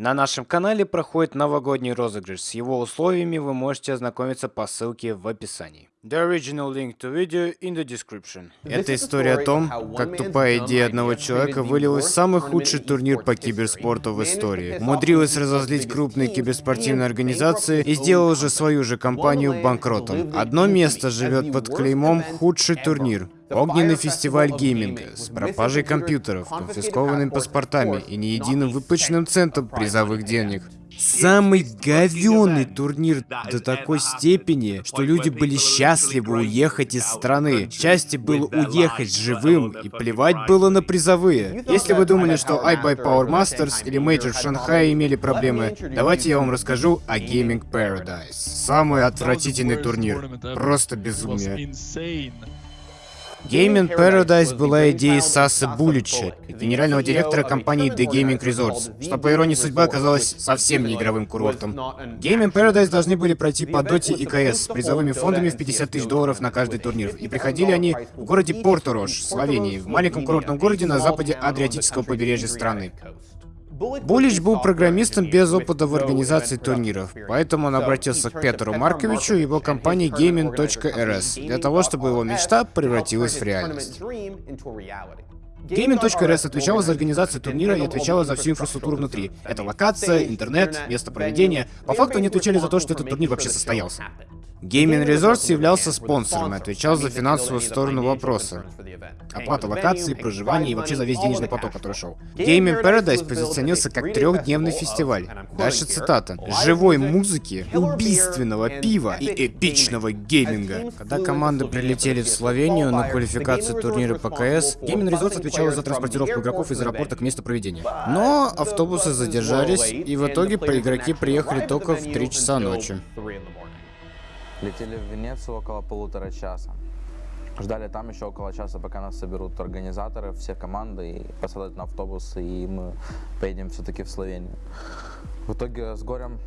На нашем канале проходит новогодний розыгрыш. С его условиями вы можете ознакомиться по ссылке в описании. The original link to video in the description. Это история о том, как тупая идея одного человека вылилась в самый худший турнир по киберспорту в истории. Умудрилась разозлить крупные киберспортивные организации и сделала же свою же компанию банкротом. Одно место живет под клеймом «Худший турнир». Огненный фестиваль гейминга с пропажей компьютеров, конфискованными паспортами и ни единым выплаченным центом призовых денег. Самый говёный турнир до такой степени, что люди были счастливы уехать из страны. Счастье было уехать живым, и плевать было на призовые. Если вы думали, что iBuy Power Masters или Major в Шанхае имели проблемы, давайте я вам расскажу о Gaming Paradise. Самый отвратительный турнир. Просто безумие. Gaming Paradise была идеей Саса Булича, генерального директора компании The Gaming Resorts, что по иронии судьбы оказалось совсем не игровым курортом. Gaming Paradise должны были пройти по Доте и КС с призовыми фондами в 50 тысяч долларов на каждый турнир, и приходили они в городе Порто-Рош, Словении, в маленьком курортном городе на западе Адриатического побережья страны. Булич был программистом без опыта в организации турниров, поэтому он обратился к Петру Марковичу и его компании Gaming.rs для того, чтобы его мечта превратилась в реальность. Gaming.rs отвечала за организацию турнира и отвечала за всю инфраструктуру внутри. Это локация, интернет, место проведения. По факту они отвечали за то, что этот турнир вообще состоялся. Gaming Resorts являлся спонсором и отвечал за финансовую сторону вопроса. Оплата локации, проживания и вообще за весь денежный поток, который шел. Gaming Paradise позиционился как трехдневный фестиваль. Дальше цитата. Живой музыки, убийственного пива и эпичного гейминга. Когда команды прилетели в Словению на квалификацию турнира по КС, Gaming Resorts отвечала за транспортировку игроков из аэропорта к месту проведения. Но автобусы задержались, и в итоге игроки приехали только в 3 часа ночи. Летели в Венецию около полутора часа. Ждали там еще около часа, пока нас соберут организаторы, все команды, и посадят на автобус, и мы поедем все-таки в Словению. В итоге с горем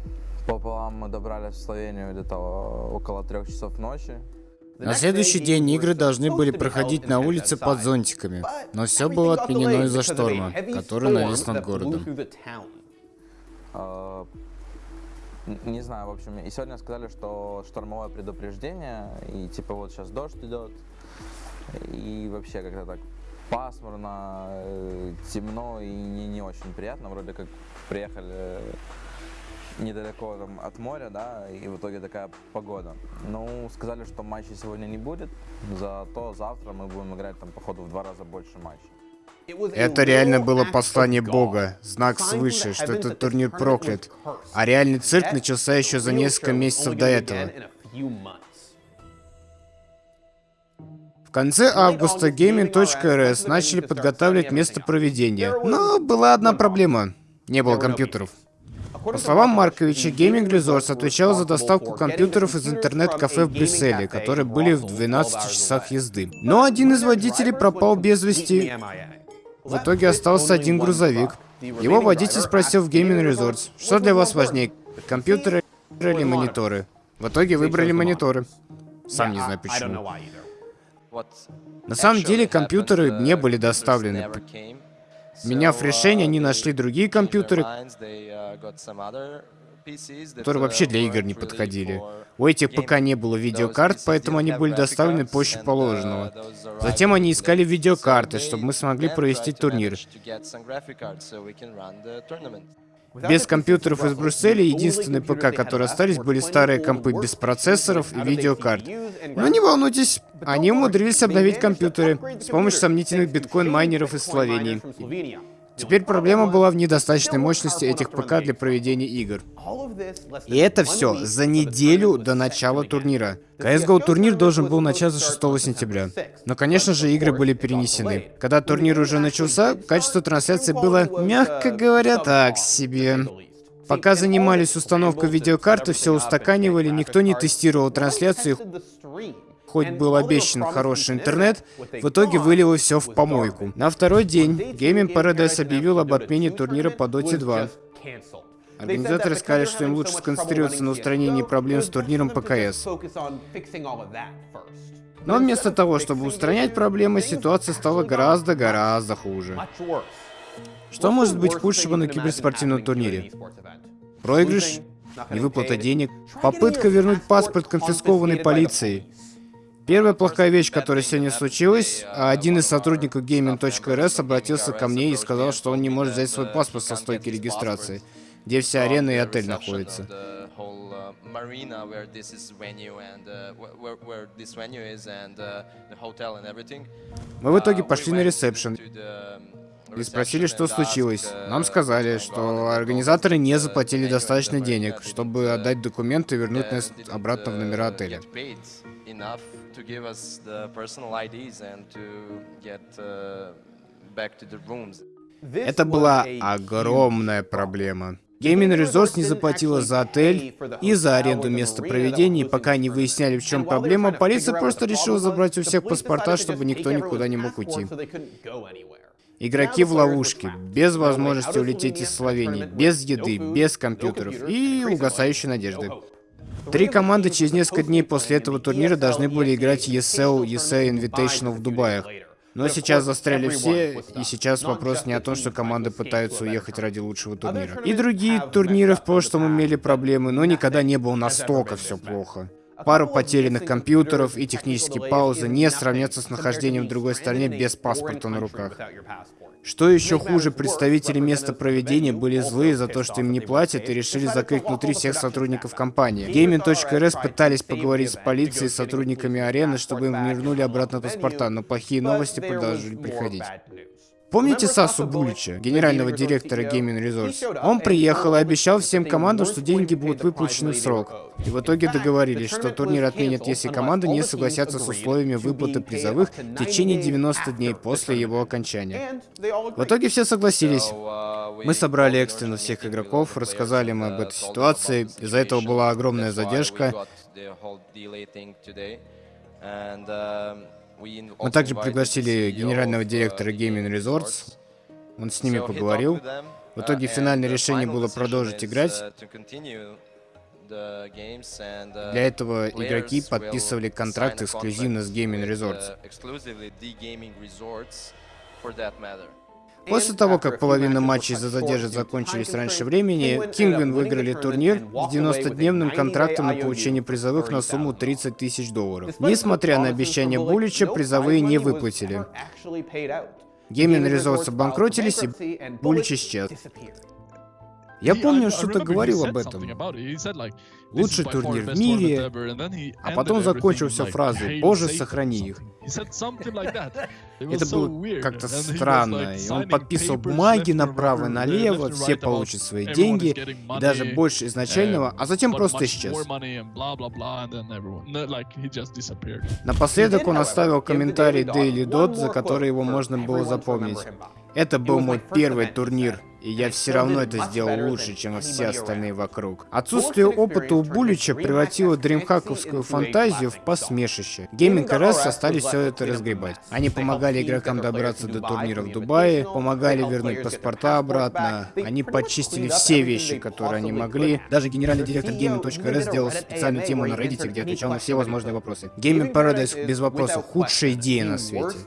пополам мы добрались в Словению где-то около трех часов ночи. На следующий день игры должны были проходить на улице под зонтиками, но все было отменено из-за шторма, который навис над городом. Не знаю, в общем, и сегодня сказали, что штормовое предупреждение, и типа вот сейчас дождь идет, и вообще как-то так пасмурно, э, темно и не, не очень приятно, вроде как приехали недалеко там, от моря, да, и в итоге такая погода. Ну, сказали, что матчей сегодня не будет, зато завтра мы будем играть там, походу, в два раза больше матчей. Это реально было послание Бога, знак свыше, что этот турнир проклят. А реальный цирк начался еще за несколько месяцев до этого. В конце августа Gaming.rs начали подготавливать место проведения. Но была одна проблема. Не было компьютеров. По словам Марковича, Gaming Resource отвечал за доставку компьютеров из интернет-кафе в Брюсселе, которые были в 12 часах езды. Но один из водителей пропал без вести. В итоге остался один грузовик. Его водитель спросил в Gaming Resorts, что для вас важнее, компьютеры или мониторы? В итоге выбрали мониторы. Сам не знаю почему. На самом деле компьютеры не были доставлены. Меняв решение, они нашли другие компьютеры, которые вообще для игр не подходили. У этих ПК не было видеокарт, поэтому они были доставлены позже положенного. Затем они искали видеокарты, чтобы мы смогли провести турнир. Без компьютеров из Брюсселя единственные ПК, которые остались, были старые компы без процессоров и видеокарт. Но не волнуйтесь, они умудрились обновить компьютеры с помощью сомнительных биткоин-майнеров из Словении. Теперь проблема была в недостаточной мощности этих ПК для проведения игр. И это все за неделю до начала турнира. CSGO турнир должен был начаться 6 сентября. Но, конечно же, игры были перенесены. Когда турнир уже начался, качество трансляции было, мягко говоря, так себе. Пока занимались установкой видеокарты, все устаканивали, никто не тестировал трансляцию, хоть был обещан хороший интернет, в итоге вылило все в помойку. На второй день Gaming Paradise объявил об отмене турнира по Dota 2. Организаторы сказали, что им лучше сконцентрироваться на устранении проблем с турниром ПКС. Но вместо того, чтобы устранять проблемы, ситуация стала гораздо-гораздо хуже. Что может быть худшего на киберспортивном турнире? Проигрыш? Невыплата денег? Попытка вернуть паспорт, конфискованный полицией? Первая плохая вещь, которая сегодня случилась, один из сотрудников gaming.rs обратился ко мне и сказал, что он не может взять свой паспорт со стойки регистрации, где вся арена и отель находятся. Мы в итоге пошли на ресепшн и спросили, что случилось. Нам сказали, что организаторы не заплатили достаточно денег, чтобы отдать документы и вернуть нас обратно в номера отеля. Это была огромная проблема. Gaming Resource не заплатила за отель и за аренду места проведения, и пока не выясняли, в чем проблема, полиция просто решила забрать у всех паспорта, чтобы никто никуда не мог уйти. Игроки в ловушке, без возможности улететь из Словении, без еды, без компьютеров и угасающей надежды. Три команды через несколько дней после этого турнира должны были играть ESL, ESL Invitational в Дубае. Но сейчас застряли все, и сейчас вопрос не о том, что команды пытаются уехать ради лучшего турнира. И другие турниры в прошлом имели проблемы, но никогда не было настолько все плохо. Пару потерянных компьютеров и технические паузы не сравнятся с нахождением в другой стране без паспорта на руках. Что еще хуже, представители места проведения были злые за то, что им не платят, и решили закрыть внутри всех сотрудников компании. Gaming.rs пытались поговорить с полицией и сотрудниками арены, чтобы им вернули обратно паспорта, но плохие новости продолжили приходить. Помните Сасу Булича, генерального директора Gaming Resource? Он приехал и обещал всем командам, что деньги будут выплачены в срок. И в итоге договорились, что турнир отменят, если команды не согласятся с условиями выплаты призовых в течение 90 дней после его окончания. В итоге все согласились. Мы собрали экстренно всех игроков, рассказали им об этой ситуации. Из-за этого была огромная задержка. Мы также пригласили генерального директора Gaming Resorts. Он с ними поговорил. В итоге финальное решение было продолжить играть. Для этого игроки подписывали контракт эксклюзивно с Gaming Resorts. После того, как половина матчей за задержек закончились раньше времени, Кингвин выиграли турнир с 90-дневным контрактом на получение призовых на сумму 30 тысяч долларов. Несмотря на обещание Булича, призовые не выплатили. Геймин Resorts обанкротились, и Булич исчез. Я помню, что-то говорил об этом. Лучший турнир в мире, а потом закончился фразой «Боже, сохрани их». Это было как-то странно. И он подписывал бумаги направо и налево, все получат свои деньги, и даже больше изначального, а затем просто исчез. Напоследок он оставил комментарий Daily Dot, за который его можно было запомнить. Это был мой первый турнир, и я все равно это сделал лучше, чем все остальные вокруг. Отсутствие опыта у Булича превратило дримхаковскую фантазию в посмешище. Гейминг РС остались все это разгребать. Они помогали игрокам добраться до турнира в Дубае, помогали вернуть паспорта обратно, они почистили все вещи, которые они могли. Даже генеральный директор Gaming.rs сделал специальную тему на Reddit, где отвечал на все возможные вопросы. Gaming Paradise без вопросов худшая идея на свете.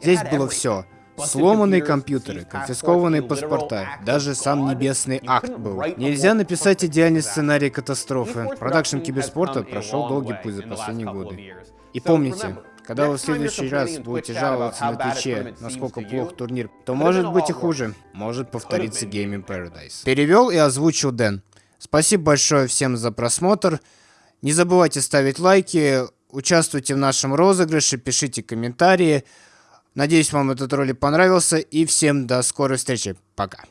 Здесь было все. Сломанные компьютеры, конфискованные паспорта, даже сам небесный акт был. Нельзя написать идеальный сценарий катастрофы. Продакшн киберспорта прошел долгий путь за последние годы. И помните, когда вы в следующий раз будете жаловаться на Твиче, насколько плох турнир, то может быть и хуже. Может повториться Gaming Paradise. Перевел и озвучил Дэн. Спасибо большое всем за просмотр. Не забывайте ставить лайки, участвуйте в нашем розыгрыше, пишите комментарии. Надеюсь, вам этот ролик понравился. И всем до скорой встречи. Пока.